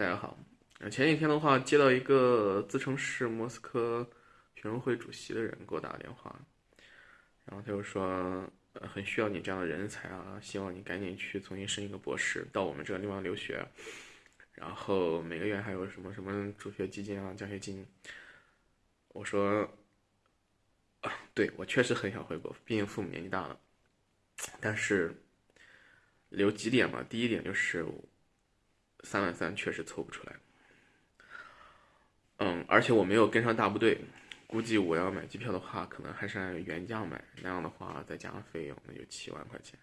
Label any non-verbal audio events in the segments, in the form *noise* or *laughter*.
大家好。前几天的话，接到一个自称是莫斯科学生会主席的人给我打电话，然后他就说，很需要你这样的人才啊，希望你赶紧去重新申一个博士，到我们这个地方留学，然后每个月还有什么什么助学基金啊、奖学金。我说，啊，对我确实很想回国，毕竟父母年纪大了，但是留几点嘛，第一点就是。三万三确实凑不出来，嗯，而且我没有跟上大部队，估计我要买机票的话，可能还是按原价买，那样的话再加上费用，那就七万块钱，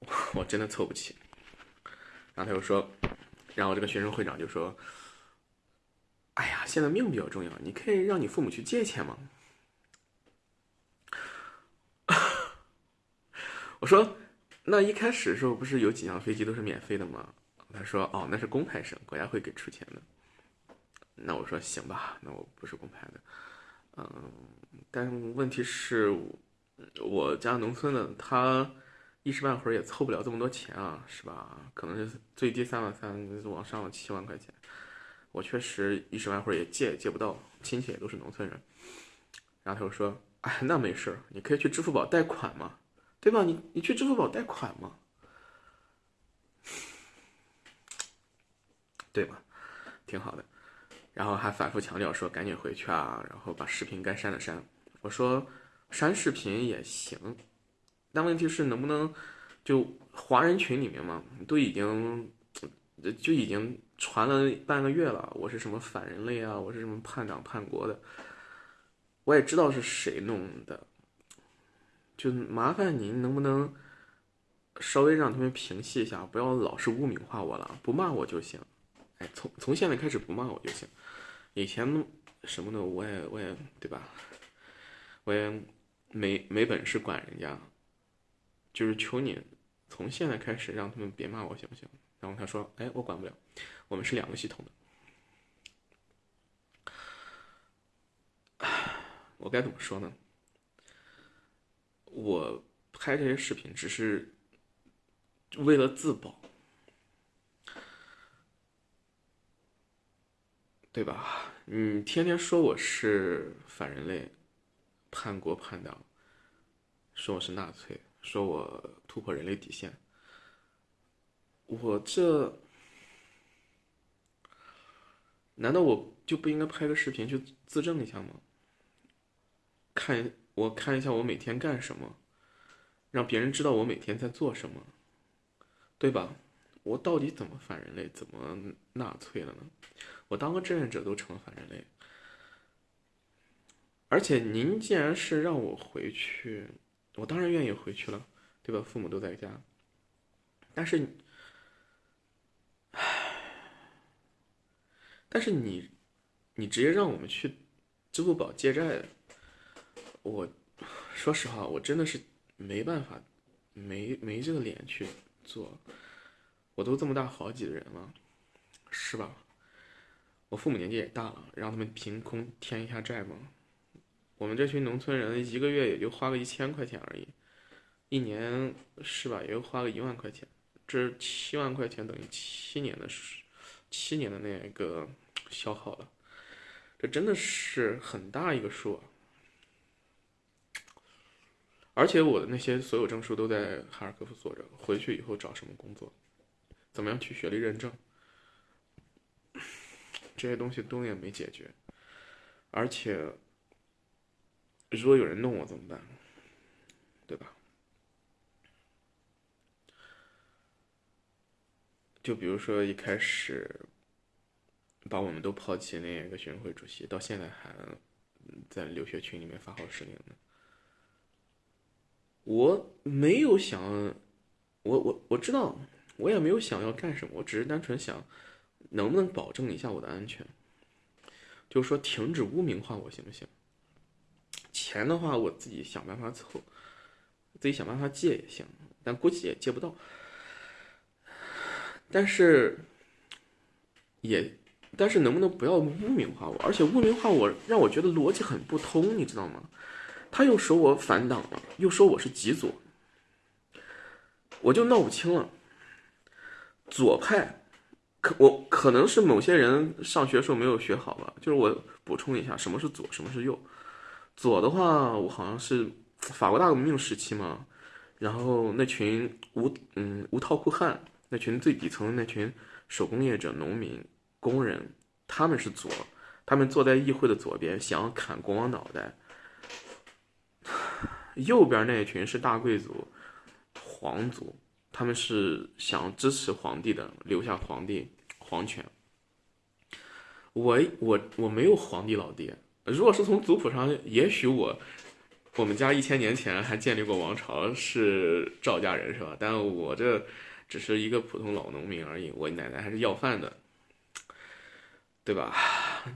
*laughs* 我真的凑不起。然后他又说，然后这个学生会长就说：“哎呀，现在命比较重要，你可以让你父母去借钱吗？” *laughs* 我说：“那一开始的时候不是有几趟飞机都是免费的吗？”他说：“哦，那是公派生，国家会给出钱的。”那我说：“行吧，那我不是公派的，嗯，但问题是，我家农村的，他一时半会儿也凑不了这么多钱啊，是吧？可能是最低三万三，往上了七万块钱，我确实一时半会儿也借也借不到，亲戚也都是农村人。”然后他就说：“哎，那没事儿，你可以去支付宝贷款嘛，对吧？你你去支付宝贷款嘛。”对吧？挺好的，然后还反复强调说赶紧回去啊，然后把视频该删的删。我说删视频也行，但问题是能不能就华人群里面嘛，都已经就已经传了半个月了，我是什么反人类啊，我是什么叛党叛国的，我也知道是谁弄的，就麻烦您能不能稍微让他们平息一下，不要老是污名化我了，不骂我就行。哎，从从现在开始不骂我就行。以前什么的我也我也对吧？我也没没本事管人家，就是求你从现在开始让他们别骂我行不行？然后他说：“哎，我管不了，我们是两个系统的。*sighs* ”我该怎么说呢？我拍这些视频只是为了自保。对吧？你天天说我是反人类、叛国叛党，说我是纳粹，说我突破人类底线，我这难道我就不应该拍个视频去自证一下吗？看我看一下我每天干什么，让别人知道我每天在做什么，对吧？我到底怎么反人类，怎么纳粹了呢？我当个志愿者都成了反人类，而且您既然是让我回去，我当然愿意回去了，对吧？父母都在家，但是，唉但是你，你直接让我们去支付宝借债，我说实话，我真的是没办法，没没这个脸去做，我都这么大好几的人了，是吧？我父母年纪也大了，让他们凭空添一下债吗？我们这群农村人一个月也就花个一千块钱而已，一年是吧？也就花个一万块钱，这七万块钱等于七年的七年的那个消耗了，这真的是很大一个数啊！而且我的那些所有证书都在哈尔科夫锁着，回去以后找什么工作？怎么样去学历认证？这些东西都也没解决，而且如果有人弄我怎么办？对吧？就比如说一开始把我们都抛弃那个学生会主席，到现在还在留学群里面发号施令呢。我没有想，我我我知道，我也没有想要干什么，我只是单纯想。能不能保证一下我的安全？就是说，停止污名化我行不行？钱的话，我自己想办法凑，自己想办法借也行，但估计也借不到。但是，也，但是能不能不要污名化我？而且污名化我，让我觉得逻辑很不通，你知道吗？他又说我反党了，又说我是极左，我就闹不清了。左派。可我可能是某些人上学时候没有学好吧，就是我补充一下，什么是左，什么是右。左的话，我好像是法国大革命时期嘛，然后那群无嗯无套裤汉，那群最底层的那群手工业者、农民、工人，他们是左，他们坐在议会的左边，想要砍国王脑袋。*sighs* 右边那一群是大贵族、皇族。他们是想支持皇帝的，留下皇帝皇权。我我我没有皇帝老爹。如果是从族谱上，也许我我们家一千年前还建立过王朝，是赵家人是吧？但我这只是一个普通老农民而已。我奶奶还是要饭的，对吧？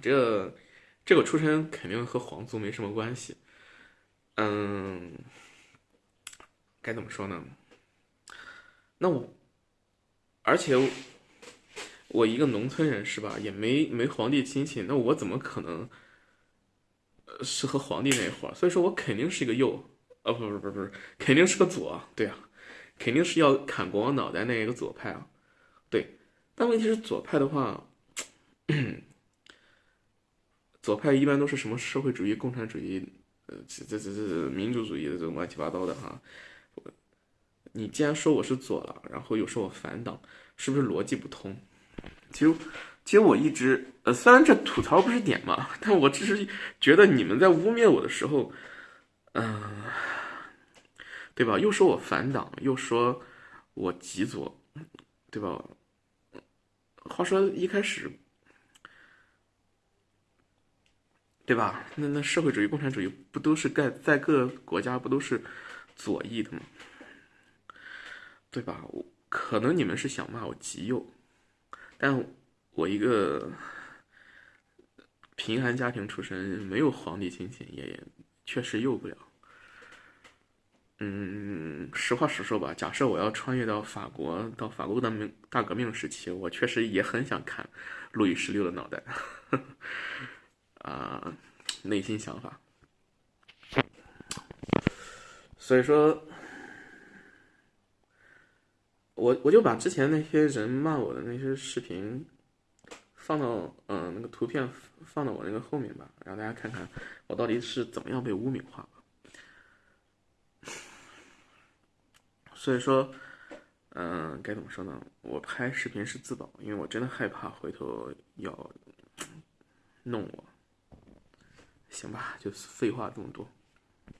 这这个出身肯定和皇族没什么关系。嗯，该怎么说呢？那我，而且我一个农村人是吧，也没没皇帝亲戚，那我怎么可能，呃，是和皇帝那伙所以说我肯定是一个右，呃，不不不不，肯定是个左，对啊，肯定是要砍国王脑袋那一个左派啊，对。但问题是左派的话，*clears throat* 左派一般都是什么社会主义、共产主义，呃，这这这这民主主义的这种乱七八糟的哈。你既然说我是左了，然后又说我反党，是不是逻辑不通？其实，其实我一直，呃，虽然这吐槽不是点嘛，但我只是觉得你们在污蔑我的时候，嗯，对吧？又说我反党，又说我极左，对吧？话说一开始，对吧？那那社会主义、共产主义不都是在在各个国家不都是左翼的吗？对吧？我可能你们是想骂我极右，但我一个贫寒家庭出身，没有皇帝亲戚，也确实右不了。嗯，实话实说吧，假设我要穿越到法国，到法国的命大革命时期，我确实也很想砍路易十六的脑袋。*laughs* 啊，内心想法。所以说。我我就把之前那些人骂我的那些视频放到嗯那个图片放到我那个后面吧，让大家看看我到底是怎么样被污名化。所以说，嗯，该怎么说呢？我拍视频是自保，因为我真的害怕回头要弄我。行吧，就废话这么多。